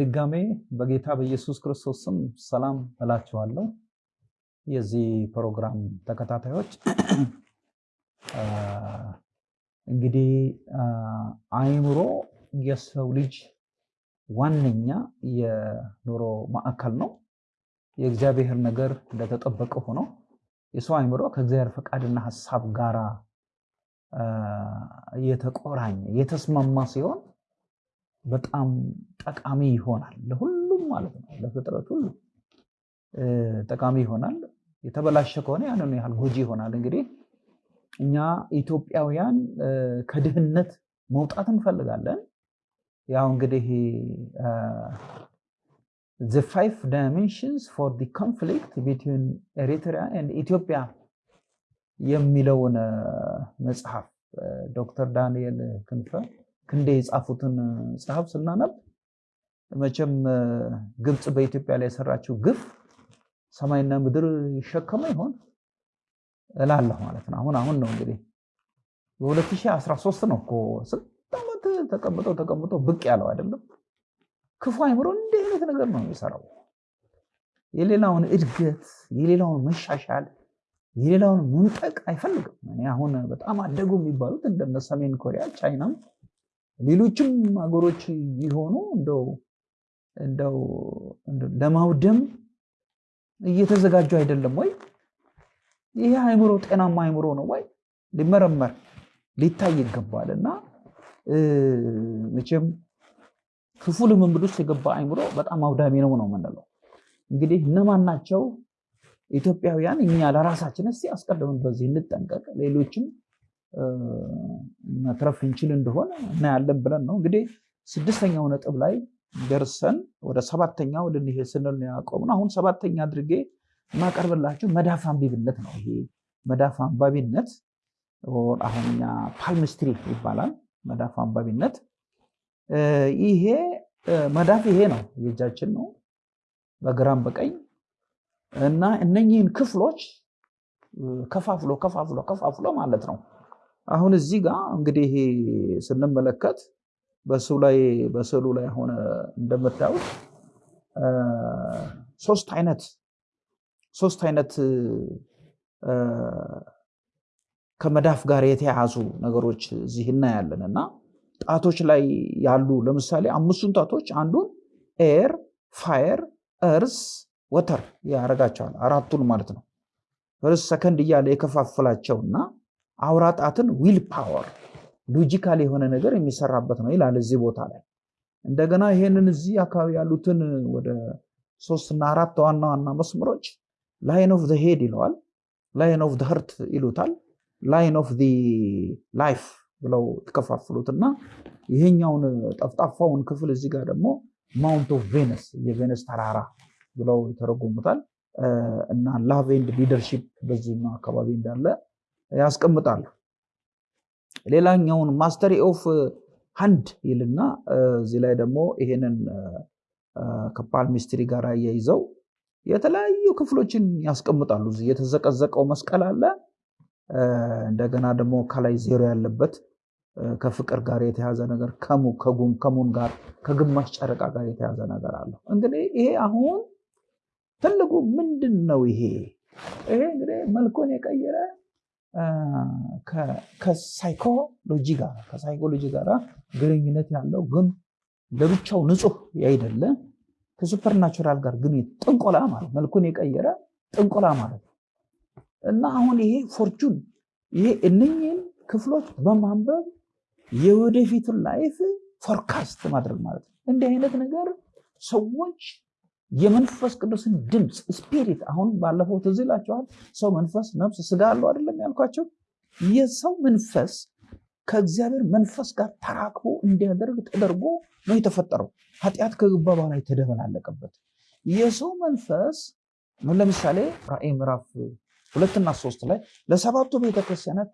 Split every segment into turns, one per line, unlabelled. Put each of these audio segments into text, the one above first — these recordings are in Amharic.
በድጋሜ በጌታ በኢየሱስ ክርስቶስ ስም ሰላም እላችኋለሁ። የዚህ ፕሮግራም ተከታታዮች እንግዲህ አእምሮ የሰው ልጅ ዋነኛ የኑሮ ማዕከል ነው። የእግዚአብሔር ነገር እንደተጠበቀ ሆኖ የሰው አእምሮ ከእግዚአብሔር ፈቃድና ሀሳብ ጋራ የተቆራኘ የተስማማ ሲሆን በጣም ጠቃሚ ይሆናል። ለሁሉም ማለት ነው፣ ለፍጥረት ሁሉ ጠቃሚ ይሆናል። የተበላሸ ከሆነ ያንን ያህል ጎጂ ይሆናል። እንግዲህ እኛ ኢትዮጵያውያን ከድህነት መውጣት እንፈልጋለን። ያው እንግዲህ the five dimensions for the conflict between Eritrea and Ethiopia የሚለውን መጽሐፍ ዶክተር ዳንኤል ክንፈ ክንዴ የጻፉትን መጽሐፍ ስናነብ መቼም ግብፅ በኢትዮጵያ ላይ የሰራችው ግፍ ሰማይና ምድር ይሸከመ ይሆን እላለሁ ማለት ነው። አሁን አሁን ነው እንግዲህ በ2013 ነው እኮ ስንት ዓመት ተቀምጦ ተቀምጦ ብቅ ያለው አይደለም። ክፉ አይምሮ እንዲህ አይነት ነገር ነው የሚሰራው። የሌላውን እድገት፣ የሌላውን መሻሻል፣ የሌላውን መምጠቅ አይፈልግም። እኔ አሁን በጣም አደጉ የሚባሉት እንደነ ሰሜን ኮሪያ፣ ቻይናም ሌሎችም ሀገሮች ቢሆኑ እንደው እንደው ለማውደም እየተዘጋጁ አይደለም ወይ? ይሄ አእምሮ ጤናማ አእምሮ ነው ወይ? ሊመረመር ሊታይ ይገባል። እና መቼም ክፉ ልምምድ ውስጥ የገባ አእምሮ በጣም አውዳሚ ነው ነው የምንለው። እንግዲህ እነማን ናቸው ኢትዮጵያውያን? እኛ ለራሳችን እስቲ አስቀድመን በዚህ እንጠንቀቅ፣ ሌሎችም መትረፍ እንችል እንደሆነ እናያለን ብለን ነው እንግዲህ ስድስተኛው ነጥብ ላይ ደርሰን ወደ ሰባተኛው ልንሄድ ስንል ያቆምነው። አሁን ሰባተኛ አድርጌ የማቀርብላችሁ መዳፍ አንባቢነት ነው። ይሄ መዳፍ አንባቢነት አሁን ፓልምስትሪ ይባላል። መዳፍ አንባቢነት ይሄ መዳፍ ይሄ ነው፣ የእጃችን ነው በግራም በቀኝ እና እነኚህን ክፍሎች ከፋፍሎ ከፋፍሎ ከፋፍሎ ማለት ነው። አሁን እዚህ ጋር እንግዲህ ስንመለከት በስዕሉ ላይ በስዕሉ ላይ ሆነ እንደምታዩት ሶስት አይነት ሶስት አይነት ከመዳፍ ጋር የተያያዙ ነገሮች እዚህ እናያለን እና ጣቶች ላይ ያሉ ለምሳሌ አምስቱን ጣቶች አንዱን air፣ fire፣ earth፣ water ያደርጋቸዋል አራቱን ማለት ነው። first second እያለ የከፋፍላቸውና አውራ ጣትን will power logical የሆነ ነገር የሚሰራበት ነው ይላል እዚህ ቦታ ላይ። እንደገና ይሄንን እዚህ አካባቢ ያሉትን ወደ ሶስትና አራት ዋና ዋና መስመሮች line of head ይለዋል፣ line of heart ይሉታል፣ line of life ብለው ተከፋፍሉትና ይሄኛውን ጠፍጣፋውን ክፍል እዚህ ጋር ደግሞ mount of Venus የቬነስ ተራራ ብለው ይተረጉሙታል። እና love and leadership በዚህኛው አካባቢ እንዳለ ያስቀምጣሉ። ሌላኛውን mastery of hand ይልና እዚህ ላይ ደግሞ ይሄንን ከ palmistry ጋር እያይዘው የተለያዩ ክፍሎችን ያስቀምጣሉ። እዚህ የተዘቀዘቀው መስቀል አለ። እንደገና ደግሞ ከላይ ዜሮ ያለበት ከፍቅር ጋር የተያዘ ነገር ከጉም ከሙን ጋር ከግማሽ ጨረቃ ጋር የተያዘ ነገር አለ። እንግዲህ ይሄ አሁን ትልቁ ምንድን ነው? ይሄ ይሄ እንግዲህ መልኩን የቀየረ ከ psychology ጋር ከ psychology ጋር ግንኙነት ያለው ግን ለብቻው ንጹህ ያይደለ ከ supernatural ጋር ግን ጥንቆላ ማለት መልኩን የቀየረ ጥንቆላ ማለት ነው። እና አሁን ይሄ fortune ይሄ እነኝህን ክፍሎች በማንበብ የወደፊቱን life forecast ማድረግ ማለት ነው። እንዲህ አይነት ነገር ሰዎች የመንፈስ ቅዱስን ድምፅ spirit አሁን ባለፈው ትዝ ይላችኋል። ሰው መንፈስ፣ ነፍስ፣ ስጋ አለው አይደለም ያልኳቸው። የሰው መንፈስ ከእግዚአብሔር መንፈስ ጋር ተራክቦ እንዲያደርግ ተደርጎ ነው የተፈጠረው። ኃጢአት ከገባ በኋላ የተደበላለቀበት የሰው መንፈስ ለምሳሌ ራእይ ምዕራፍ ሁለትና ሶስት ላይ ለሰባቱ ቤተክርስቲያናት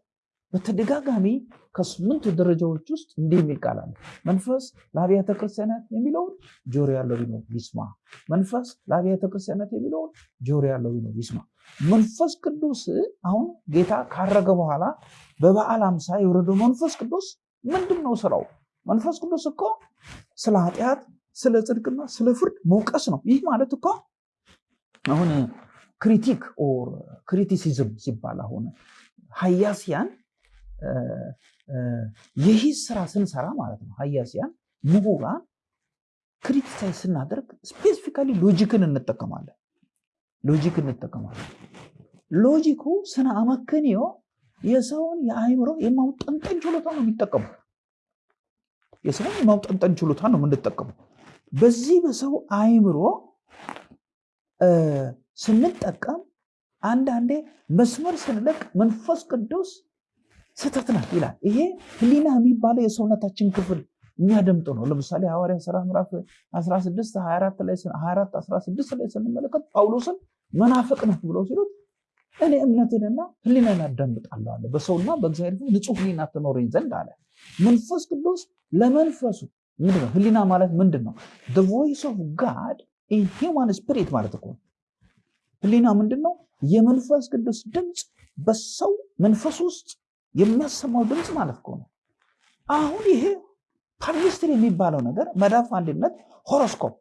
በተደጋጋሚ ከስምንቱ ደረጃዎች ውስጥ እንዲህ የሚል ቃል አለ። መንፈስ ለአብያተ ክርስቲያናት የሚለውን ጆሮ ያለው ቢኖር ይስማ። መንፈስ ለአብያተ ክርስቲያናት የሚለውን ጆሮ ያለው ቢኖር ይስማ። መንፈስ ቅዱስ አሁን ጌታ ካረገ በኋላ በበዓለ ሃምሳ የወረደው መንፈስ ቅዱስ ምንድን ነው ስራው? መንፈስ ቅዱስ እኮ ስለ ኃጢአት፣ ስለ ጽድቅና ስለ ፍርድ መውቀስ ነው። ይህ ማለት እኮ አሁን critic or criticism ሲባል አሁን ሀያሲያን የሂስ ስራ ስንሰራ ማለት ነው። ሀያሲያን ምሁራን criticize ስናደርግ specifically logic ን እንጠቀማለን። logic እንጠቀማለን። logic ኩ ስነ አመክንዮ የሰውን የአእምሮ የማውጠንጠን ችሎታ ነው የሚጠቀመው። የሰውን የማውጠንጠን ችሎታ ነው የምንጠቀመው። በዚህ በሰው አእምሮ ስንጠቀም አንዳንዴ መስመር ስንለቅ መንፈስ ቅዱስ ስህተት ናት ይላል። ይሄ ህሊና የሚባለው የሰውነታችን ክፍል የሚያደምጠው ነው። ለምሳሌ ሐዋርያት ሥራ ምዕራፍ 16 24 ላይ 24 16 ላይ ስንመለከት ጳውሎስን መናፍቅ ነህ ብለው ሲሉት እኔ እምነቴንና ህሊናን አዳምጣለሁ አለ። በሰውና በእግዚአብሔር ፊት ህሊና ትኖረኝ ዘንድ አለ። መንፈስ ቅዱስ ለመንፈሱ ምንድን ነው? ህሊና ማለት ምንድን ነው? voice of God in human spirit ማለት እኮ ህሊና ምንድን ነው? የመንፈስ ቅዱስ ድምፅ በሰው መንፈስ ውስጥ የሚያሰማው ድምፅ ማለት ነው። አሁን ይሄ palmistry የሚባለው ነገር መዳፍ አንባቢነት፣ horoscope፣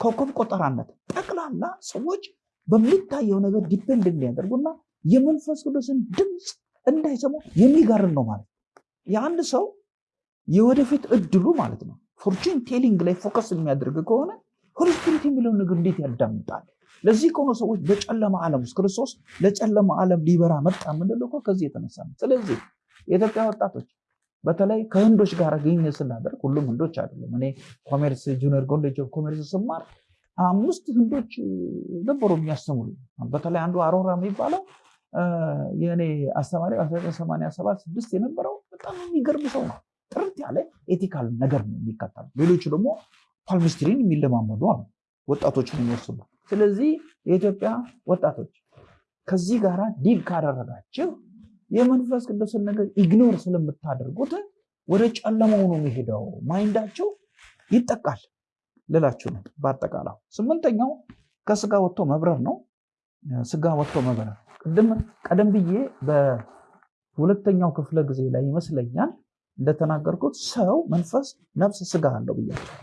ኮከብ ቆጠራነት ጠቅላላ ሰዎች በሚታየው ነገር depend የሚያደርጉና የመንፈስ ቅዱስን ድምፅ እንዳይሰሙ የሚጋርድ ነው ማለት የአንድ ሰው የወደፊት እድሉ ማለት ነው fortune telling ላይ focus የሚያደርግ ከሆነ Holy Spirit የሚለውን ነገር እንዴት ያዳምጣል? ለዚህ ከሆነ ሰዎች በጨለማ ዓለም ውስጥ ክርስቶስ ለጨለማ ዓለም ሊበራ መጣ የምንለው ከዚህ የተነሳ ነው። ስለዚህ የኢትዮጵያ ወጣቶች በተለይ ከህንዶች ጋር ግንኙነት ስናደርግ ሁሉም ህንዶች አይደለም። እኔ commerce junior college of commerce ስማር አምስት ህንዶች ነበሩ የሚያስተምሩ። በተለይ አንዱ አሮራ የሚባለው የእኔ አስተማሪ 1987 ስድስት የነበረው በጣም የሚገርም ሰው ነው። ጥርት ያለ ethical ነገር ነው የሚከተሉ። ሌሎቹ ደግሞ palmistry ን የሚለማመዱ አሉ፣ ወጣቶችን የሚወስዱ። ስለዚህ የኢትዮጵያ ወጣቶች ከዚህ ጋር deal ካደረጋችሁ የመንፈስ ቅዱስን ነገር ignore ስለምታደርጉት ወደ ጨለማው ነው የሚሄደው፣ mind ኣቸው ይጠቃል ልላችሁ ነው። በአጠቃላይ ስምንተኛው ከስጋ ወጥቶ መብረር ነው። ስጋ ወጥቶ መብረር ቅድም ቀደም ብዬ በሁለተኛው ክፍለ ጊዜ ላይ ይመስለኛል እንደተናገርኩት ሰው መንፈስ፣ ነፍስ፣ ስጋ አለው ብያለሁ።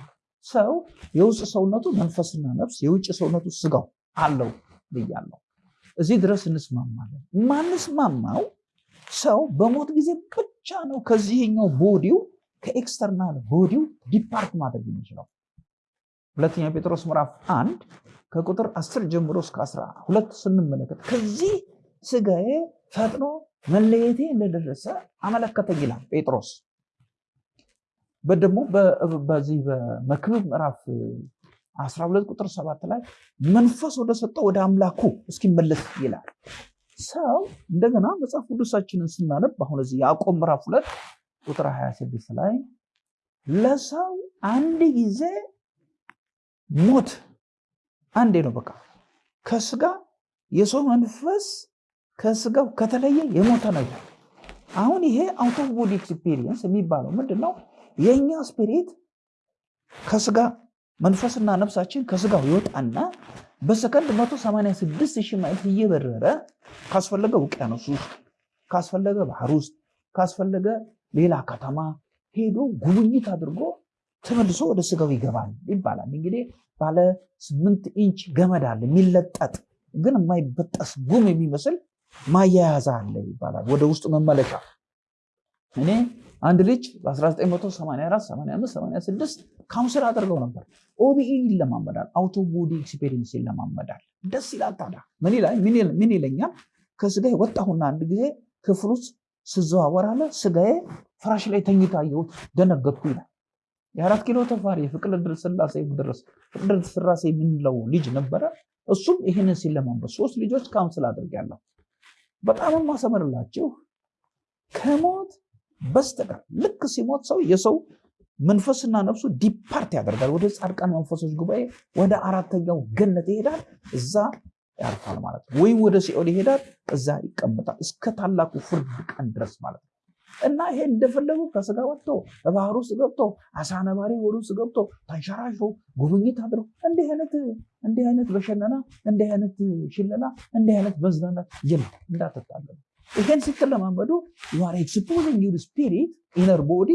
ሰው የውስጥ ሰውነቱ መንፈስና ነፍስ፣ የውጭ ሰውነቱ ስጋው አለው ብያለሁ። እዚህ ድረስ እንስማማለን። ማንስማማው ሰው በሞት ጊዜ ብቻ ነው ከዚህኛው body ው ከ external body ው depart ማድረግ የሚችለው። ሁለተኛ ጴጥሮስ ምዕራፍ አንድ ከቁጥር አስር ጀምሮ እስከ አስራ ሁለት ስንመለከት ከዚህ ስጋዬ ፈጥኖ መለየቴ እንደደረሰ አመለከተኝ ይላል ጴጥሮስ። በደግሞ በዚህ በመክብብ ምዕራፍ 12 ቁጥር ሰባት ላይ መንፈስ ወደ ሰጠው ወደ አምላኩ እስኪመለስ ይላል። ሰው እንደገና መጽሐፍ ቅዱሳችንን ስናነብ አሁን እዚህ ያዕቆብ ምዕራፍ ሁለት ቁጥር 26 ላይ ለሰው አንድ ጊዜ ሞት አንዴ ነው በቃ ከስጋ የሰው መንፈስ ከስጋው ከተለየ የሞተ ነው አሁን ይሄ out body experience የሚባለው ምንድን ነው? የእኛ spirit ከስጋ መንፈስና ነፍሳችን ከስጋው ይወጣና በሰከንድ 186 ሺህ ማይል እየበረረ ካስፈለገ ውቅያኖስ ውስጥ ካስፈለገ ባህር ውስጥ ካስፈለገ ሌላ ከተማ ሄዶ ጉብኝት አድርጎ ተመልሶ ወደ ስጋው ይገባል ይባላል። እንግዲህ ባለ ስምንት ኢንች ገመድ አለ የሚለጠጥ ግን የማይበጠስ ጉም የሚመስል ማያያዛ አለ ይባላል። ወደ ውስጥ መመለሻ እኔ አንድ ልጅ በ1984 85 86 counsel አድርገው ነበር። OBE ይለማመዳል፣ out of body experience ይለማመዳል። ደስ ይላል። ታዲያ ምን ይለኛል? ከስጋዬ ወጣሁና አንድ ጊዜ ክፍል ውስጥ ስዘዋወር አለ ስጋዬ ፍራሽ ላይ ተኝታ አየሁት፣ ደነገጥኩ ይላል። የአራት ኪሎ ተፋሪ የፍቅር ስላሴ ድረስ ፍቅር ስላሴ የምንለው ልጅ ነበረ። እሱም ይህንን ሲለማመድ ሶስት ልጆች ካውንስል አድርጌያለሁ። በጣም ማሰመርላችሁ ከሞት በስተቀር ልክ ሲሞት ሰው የሰው መንፈስና ነፍሱ ዲፓርት ያደርጋል። ወደ ጻድቃን መንፈሶች ጉባኤ ወደ አራተኛው ገነት ይሄዳል። እዛ ያርፋል ማለት ነው። ወይም ወደ ሲኦል ይሄዳል። እዛ ይቀመጣል እስከ ታላቁ ፍርድ ቀን ድረስ ማለት ነው። እና ይሄ እንደፈለጉ ከስጋ ወጥቶ በባህር ውስጥ ገብቶ ዓሣ ነባሪ ሆድ ውስጥ ገብቶ ተንሸራሽሮ ጉብኝት አድርጎ እንዲህ አይነት እንዲህ አይነት በሸነና እንዲህ አይነት ሽለላ እንዲህ አይነት መዝናናት የለም። እንዳትታለሉ። ይሄን ስትለማመዱ you are exposing your spirit inner body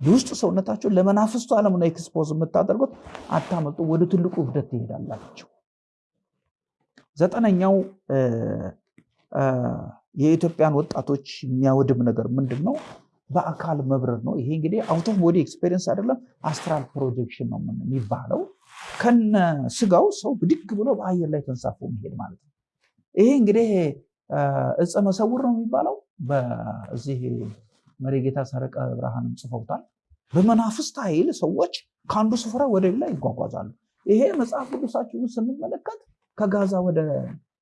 የውስጥ ሰውነታችሁን ለመናፍስቱ ዓለም ነው expose የምታደርጉት። አታመልጡ፣ ወደ ትልቁ እብደት ትሄዳላችሁ። ዘጠነኛው የኢትዮጵያን ወጣቶች የሚያወድም ነገር ምንድን ነው? በአካል መብረር ነው። ይሄ እንግዲህ out of body experience አይደለም፣ astral projection ነው የሚባለው። ከነ ስጋው ሰው ብድግ ብሎ በአየር ላይ ተንሳፎ መሄድ ማለት ነው። ይሄ እንግዲህ እፀ መሰውር ነው የሚባለው። በዚህ መሪጌታ ሰረቀ ብርሃንም ጽፈውታል። በመናፍስት ኃይል ሰዎች ከአንዱ ስፍራ ወደ ሌላ ይጓጓዛሉ። ይሄ መጽሐፍ ቅዱሳችሁን ስንመለከት ከጋዛ ወደ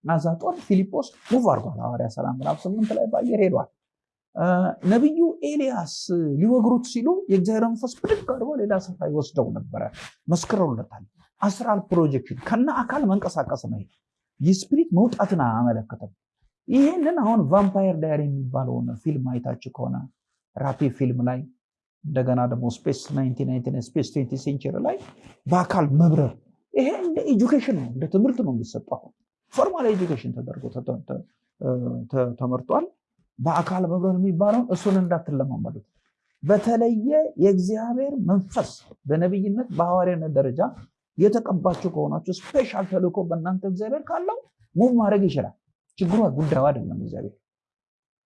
አዛጦን ፊልጶስ move አድርጓል። ሐዋርያት ሥራ ምዕራፍ ስምንት ላይ በአየር ሄዷል። ነቢዩ ኤልያስ ሊወግሩት ሲሉ የእግዚአብሔር መንፈስ ብድግ አድርጎ ሌላ ስፍራ ይወስደው ነበረ። መስክረውለታል። astral projection ከነ አካል መንቀሳቀስ ነው። የ spirit መውጣትን አያመለክትም። ይህንን አሁን Vampire Diary የሚባለውን ፊልም አይታችሁ ከሆነ ራፒ ፊልም ላይ እንደገና ደግሞ ስፔስ ስፔስ ትዌንቲ ሴንቸሪ ላይ በአካል መብረር ይሄ እንደ ኤጁኬሽን ነው፣ እንደ ትምህርት ነው የሚሰጠው። ፎርማል ኤጁኬሽን ተደርጎ ተመርጧል። በአካል መብረር የሚባለውን እሱን እንዳትለማመዱት። በተለየ የእግዚአብሔር መንፈስ በነቢይነት በሐዋርያነት ደረጃ የተቀባችሁ ከሆናችሁ ስፔሻል ተልእኮ በእናንተ እግዚአብሔር ካለው ሙቭ ማድረግ ይችላል። ችግሩ ጉዳዩ አይደለም። እግዚአብሔር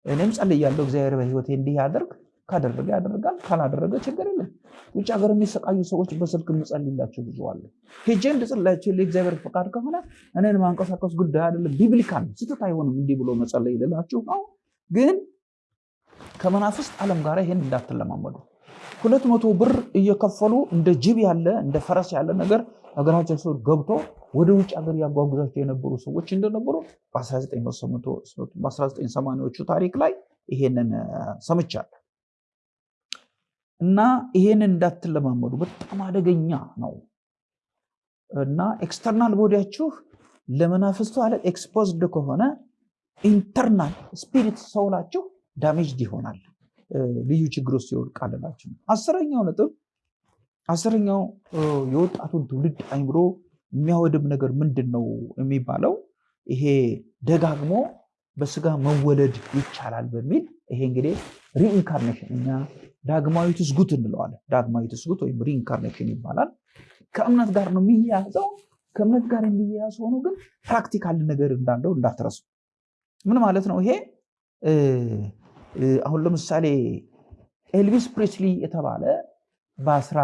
እኔም ጸልያለሁ፣ እግዚአብሔር በህይወቴ እንዲህ ያደርግ ካደረገ ያደርጋል፣ ካላደረገ ችግር የለም። ውጭ ሀገር የሚሰቃዩ ሰዎች በስልክ የምጸልላቸው ብዙ አለ። ሄጄ እንድጸልላቸው የእግዚአብሔር ፈቃድ ከሆነ እኔን ማንቀሳቀስ ጉዳይ አይደለም። ቢብሊካል ስህተት አይሆንም። እንዲህ ብሎ መጸለይ ልላችሁ ነው። ግን ከመናፍስት ዓለም ጋር ይሄን እንዳትለማመዱ። ሁለት መቶ ብር እየከፈሉ እንደ ጅብ ያለ እንደ ፈረስ ያለ ነገር ሀገራቸው ሰው ገብቶ ወደ ውጭ ሀገር ያጓጉዛቸው የነበሩ ሰዎች እንደነበሩ በ1980ዎቹ ታሪክ ላይ ይሄንን ሰምቻለሁ። እና ይሄንን እንዳትለማመዱ በጣም አደገኛ ነው። እና external body ያችሁ ለመናፍስቱ ዓለም exposed ከሆነ internal spirit soul ኣችሁ damaged ይሆናል፣ ልዩ ችግር ውስጥ ይወድቃልላችሁ። አስረኛው ነጥብ አስረኛው የወጣቱን ትውልድ አይምሮ የሚያወድም ነገር ምንድን ነው የሚባለው? ይሄ ደጋግሞ በስጋ መወለድ ይቻላል በሚል ይሄ እንግዲህ reincarnation እኛ ዳግማዊ ትስጉት እንለዋለን። ዳግማዊ ትስጉት ወይም reincarnation ይባላል። ከእምነት ጋር ነው የሚያያዘው። ከእምነት ጋር የሚያያዝ ሆኖ ግን practical ነገር እንዳለው እንዳትረሱ። ምን ማለት ነው ይሄ? አሁን ለምሳሌ ኤልቪስ ፕሬስሊ የተባለ በአስራ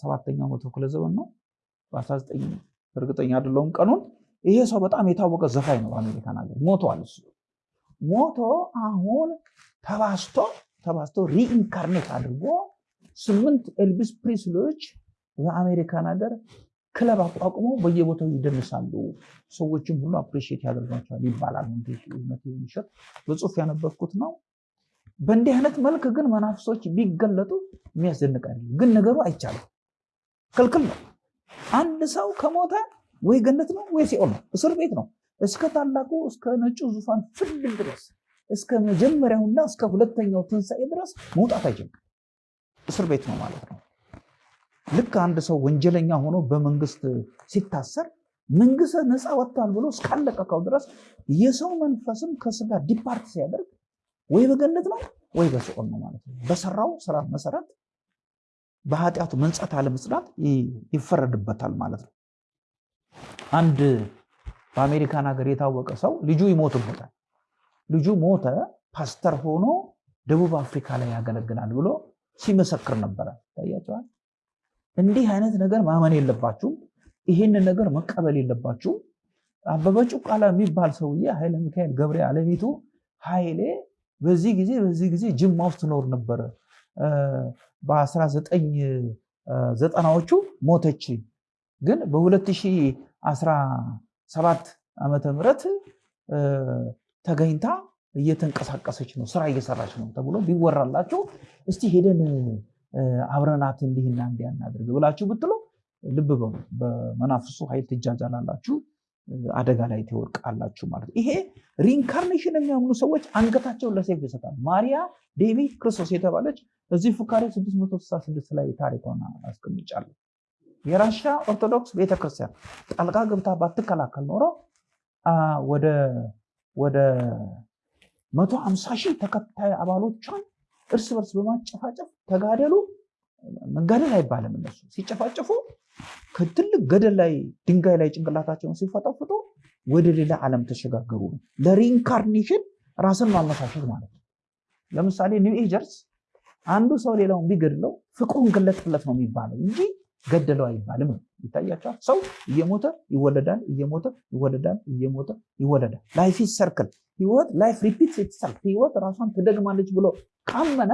ሰባተኛው መቶ ክፍለ ዘመን ነው በ19 እርግጠኛ አይደለሁም ቀኑን። ይሄ ሰው በጣም የታወቀ ዘፋኝ ነው በአሜሪካን ሀገር ሞቷል። እሱ ሞቶ አሁን ተነስቶ ተነስቶ reincarnate አድርጎ ስምንት ኤልቪስ ፕሪስሊዎች በአሜሪካን ሀገር ክለብ አቋቁመው በየቦታው ይደንሳሉ። ሰዎችም ሁሉ አፕሪሺየት ያደርጓቸዋል ይባላል። እውነት ውሸት በጽሁፍ ያነበብኩት ነው። በእንዲህ አይነት መልክ ግን መናፍሶች ቢገለጡ የሚያስደንቅ አይደለም። ግን ነገሩ አይቻልም፣ ክልክል ነው። አንድ ሰው ከሞተ ወይ ገነት ነው ወይ ሲኦል ነው፣ እስር ቤት ነው። እስከ ታላቁ እስከ ነጩ ዙፋን ፍርድ ድረስ እስከ መጀመሪያውና እስከ ሁለተኛው ትንሣኤ ድረስ መውጣት አይችልም። እስር ቤት ነው ማለት ነው። ልክ አንድ ሰው ወንጀለኛ ሆኖ በመንግስት ሲታሰር መንግስት ነፃ ወጥቷል ብሎ እስካለቀቀው ድረስ የሰው መንፈስም ከስጋ depart ሲያደርግ ወይ በገነት ነው ወይ በሲኦል ነው ማለት ነው። በሰራው ስራ መሰረት በኃጢአቱ መንጻት አለመንጻት ይፈረድበታል ማለት ነው። አንድ በአሜሪካን ሀገር የታወቀ ሰው ልጁ ይሞትበታል። ልጁ ሞተ፣ ፓስተር ሆኖ ደቡብ አፍሪካ ላይ ያገለግላል ብሎ ሲመሰክር ነበረ። ታያቸዋል። እንዲህ አይነት ነገር ማመን የለባችሁም። ይህንን ነገር መቀበል የለባችሁም። አበበ ጩቃላ የሚባል ሰውዬ ኃይለ ሚካኤል ገብሬ አለሚቱ ኃይሌ በዚህ ጊዜ በዚህ ጊዜ ጅማ ውስጥ ትኖር ነበረ። በ1990ዎቹ ሞተች። ግን በ2017 ዓመተ ምህረት ተገኝታ እየተንቀሳቀሰች ነው፣ ስራ እየሰራች ነው ተብሎ ቢወራላችሁ እስቲ ሄደን አብረናት እንዲህና እንዲያ እናድርግ ብላችሁ ብትሉ ልብ በሉ፣ በመናፍስቱ ኃይል ትጃጃላላችሁ፣ አደጋ ላይ ትወድቃላችሁ ማለት ነው። ይሄ reincarnation የሚያምኑ ሰዎች አንገታቸውን ለሰይፍ ይሰጣል። ማሪያ ዴቪ ክርስቶስ የተባለች እዚህ ፉካሬ 666 ላይ ታሪኳን አስቀምጫለሁ። የራሻ ኦርቶዶክስ ቤተክርስቲያን ጣልቃ ገብታ ባትከላከል ኖሮ ወደ መቶ ሃምሳ ሺህ ተከታይ አባሎቿን እርስ በርስ በማጨፋጨፍ ተጋደሉ። መጋደል አይባልም። እነሱ ሲጨፋጨፉ ከትልቅ ገደል ላይ ድንጋይ ላይ ጭንቅላታቸውን ሲፈጠፍጡ ወደ ሌላ ዓለም ተሸጋገሩ ነው። ለ reincarnation ራስን ማመሳሸት ማለት ነው። ለምሳሌ New Agers አንዱ ሰው ሌላውን ቢገድለው ፍቅሩን ገለጥለት ነው የሚባለው እንጂ ገደለው አይባልም። ይታያቸዋል። ሰው እየሞተ ይወለዳል፣ እየሞተ ይወለዳል፣ እየሞተ ይወለዳል። life circle ህይወት life repeats itself ህይወት ራሷን ትደግማለች ብሎ ካመነ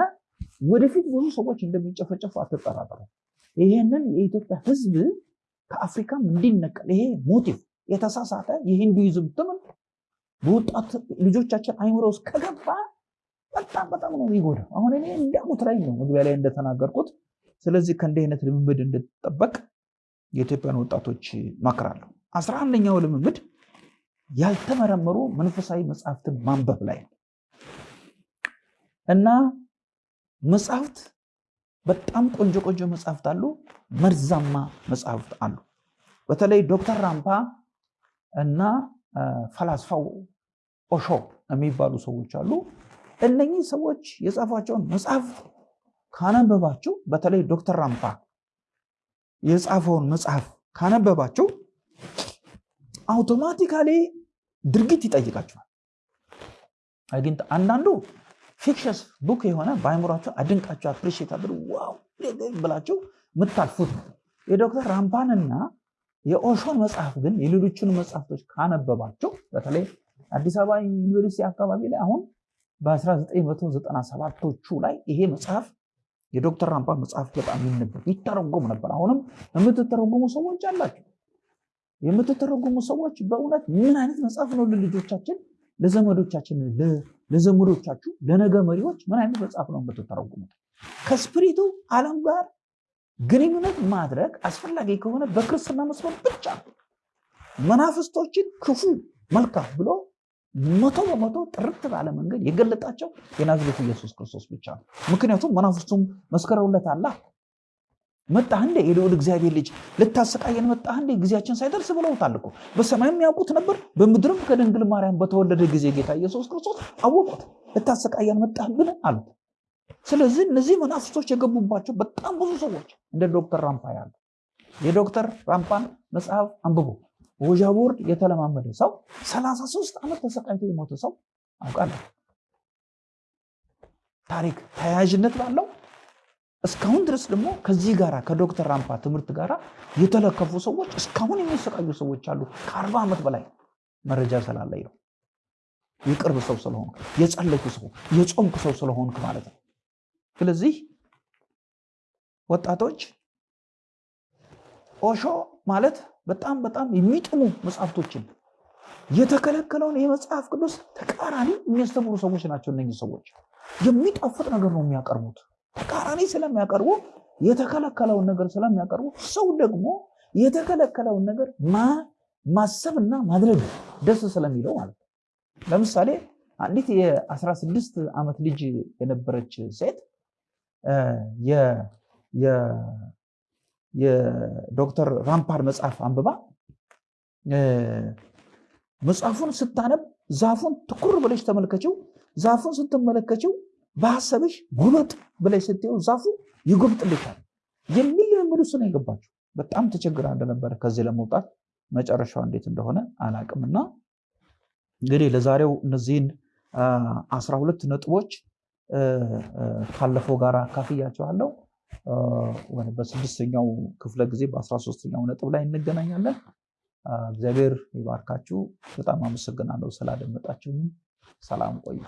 ወደፊት ብዙ ሰዎች እንደሚጨፈጨፉ አትጠራጠሩ። ይሄንን የኢትዮጵያ ህዝብ ከአፍሪካም እንዲነቀል ይሄ motive የተሳሳተ የሂንዱይዝም ትምህርት በወጣት ልጆቻችን አይምሮ ውስጥ ከገባ በጣም በጣም ነው የሚጎዳው። አሁን እኔ እንዲያሙት ላይ ነው መግቢያ ላይ እንደተናገርኩት። ስለዚህ ከእንዲህ አይነት ልምምድ እንድትጠበቅ የኢትዮጵያን ወጣቶች መክራለሁ። አስራ አንደኛው ልምምድ ያልተመረመሩ መንፈሳዊ መጽሐፍትን ማንበብ ላይ ነው እና መጽሐፍት በጣም ቆንጆ ቆንጆ መጽሐፍት አሉ፣ መርዛማ መጽሐፍት አሉ። በተለይ ዶክተር ራምፓ እና ፈላስፋው ኦሾ የሚባሉ ሰዎች አሉ። እነኚህ ሰዎች የጻፏቸውን መጽሐፍት ካነበባችሁ፣ በተለይ ዶክተር ራምፓ የጻፈውን መጽሐፍ ካነበባችሁ automatically ድርጊት ይጠይቃችኋል። ግን አንዳንዱ fictious book የሆነ በአይምሯቸው አድንቃቸው appreciate አድርጋችሁ wow ብላችሁ የምታልፉት ነው። የዶክተር ራምፓንና የኦሾን መጽሐፍ ግን የሌሎቹን መጽሐፍቶች ካነበባቸው በተለይ አዲስ አበባ ዩኒቨርሲቲ አካባቢ ላይ አሁን በ1997ቶቹ ላይ ይሄ መጽሐፍ የዶክተር ራምፓ መጽሐፍ በጣም ይነበብ ይተረጎም ነበር። አሁንም የምትተረጉሙ ሰዎች አላቸው። የምትተረጉሙ ሰዎች በእውነት ምን አይነት መጽሐፍ ነው ለልጆቻችን፣ ለዘመዶቻችን፣ ለዘመዶቻችሁ፣ ለነገ መሪዎች ምን አይነት መጽሐፍ ነው የምትተረጉሙት? ከስፕሪቱ ዓለም ጋር ግንኙነት ማድረግ አስፈላጊ ከሆነ በክርስትና መስመር ብቻ መናፍስቶችን ክፉ መልካም ብሎ መቶ በመቶ ጥርት ባለ መንገድ የገለጣቸው የናዝሬቱ ኢየሱስ ክርስቶስ ብቻ ነው። ምክንያቱም መናፍስቱም መስከረውለት አላ መጣህ እንደ የልዑል እግዚአብሔር ልጅ ልታሰቃየን መጣህ እንደ ጊዜያችን ሳይደርስ ብለውታል እኮ። በሰማይም ያውቁት ነበር፣ በምድርም ከድንግል ማርያም በተወለደ ጊዜ ጌታ ኢየሱስ ክርስቶስ አወቁት። ልታሰቃየን መጣህብን አሉት። ስለዚህ እነዚህ መናፍስቶች የገቡባቸው በጣም ብዙ ሰዎች እንደ ዶክተር ራምፓ ያሉ የዶክተር ራምፓን መጽሐፍ አንብቡ። ወዣ ቦርድ የተለማመደ ሰው 33 ዓመት ተሰቃይቶ የሞተ ሰው አውቃለሁ። ታሪክ ተያያዥነት ባለው እስካሁን ድረስ ደግሞ ከዚህ ጋር ከዶክተር ራምፓ ትምህርት ጋር የተለከፉ ሰዎች እስካሁን የሚሰቃዩ ሰዎች አሉ። ከአርባ ዓመት በላይ መረጃ ስላለኝ ነው። የቅርብ ሰው ስለሆንክ፣ የጸለይኩ ሰው፣ የጾምክ ሰው ስለሆንክ ማለት ነው። ስለዚህ ወጣቶች ኦሾ ማለት በጣም በጣም የሚጥሙ መጽሐፍቶችን የተከለከለውን የመጽሐፍ ቅዱስ ተቃራኒ የሚያስተምሩ ሰዎች ናቸው። እነዚህ ሰዎች የሚጣፍጥ ነገር ነው የሚያቀርቡት። ተቃራኒ ስለሚያቀርቡ የተከለከለውን ነገር ስለሚያቀርቡ ሰው ደግሞ የተከለከለውን ነገር ማሰብና ማድረግ ደስ ስለሚለው ማለት ነው። ለምሳሌ አንዲት የ16 ዓመት ልጅ የነበረች ሴት የዶክተር ራምፓር መጽሐፍ አንብባ መጽሐፉን ስታነብ ዛፉን ትኩር ብለሽ ተመልከችው። ዛፉን ስትመለከችው በሀሳብሽ ጉበጥ ብለሽ ስትየው ዛፉ ይጎብጥልሻል የሚል ልምምድ ውስጥ ነው የገባችው። በጣም ተቸግራ እንደነበረ ከዚህ ለመውጣት መጨረሻው እንዴት እንደሆነ አላቅምና እንግዲህ ለዛሬው እነዚህን አስራ ሁለት ነጥቦች ካለፈው ጋር አካፍያቸዋለሁ። በስድስተኛው ክፍለ ጊዜ በአስራ ሶስተኛው ነጥብ ላይ እንገናኛለን። እግዚአብሔር ይባርካችሁ። በጣም አመሰግናለሁ ስላደመጣችሁ። ሰላም ቆዩ።